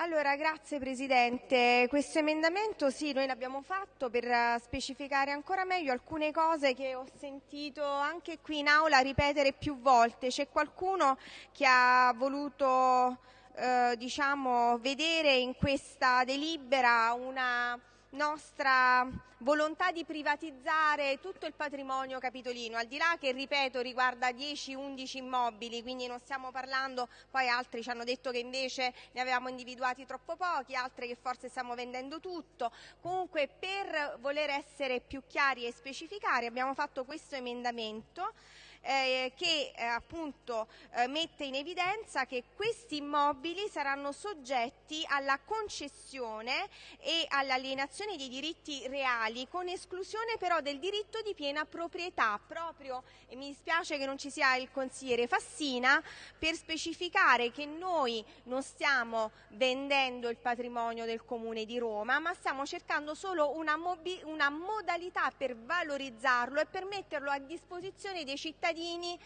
Allora, grazie Presidente. Questo emendamento sì, noi l'abbiamo fatto per eh, specificare ancora meglio alcune cose che ho sentito anche qui in aula ripetere più volte. C'è qualcuno che ha voluto eh, diciamo, vedere in questa delibera una nostra volontà di privatizzare tutto il patrimonio capitolino, al di là che, ripeto, riguarda 10-11 immobili, quindi non stiamo parlando, poi altri ci hanno detto che invece ne avevamo individuati troppo pochi, altri che forse stiamo vendendo tutto. Comunque per voler essere più chiari e specificare abbiamo fatto questo emendamento eh, che eh, appunto eh, mette in evidenza che questi immobili saranno soggetti alla concessione e all'alienazione dei diritti reali con esclusione però del diritto di piena proprietà proprio e mi dispiace che non ci sia il consigliere Fassina per specificare che noi non stiamo vendendo il patrimonio del comune di Roma ma stiamo cercando solo una, una modalità per valorizzarlo e per metterlo a disposizione dei cittadini cittadini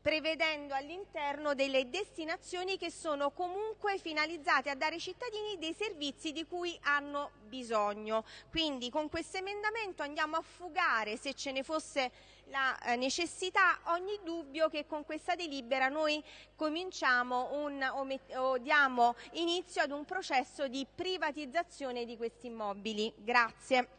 prevedendo all'interno delle destinazioni che sono comunque finalizzate a dare ai cittadini dei servizi di cui hanno bisogno. Quindi con questo emendamento andiamo a fugare, se ce ne fosse la eh, necessità, ogni dubbio che con questa delibera noi cominciamo un, o, o diamo inizio ad un processo di privatizzazione di questi immobili. Grazie.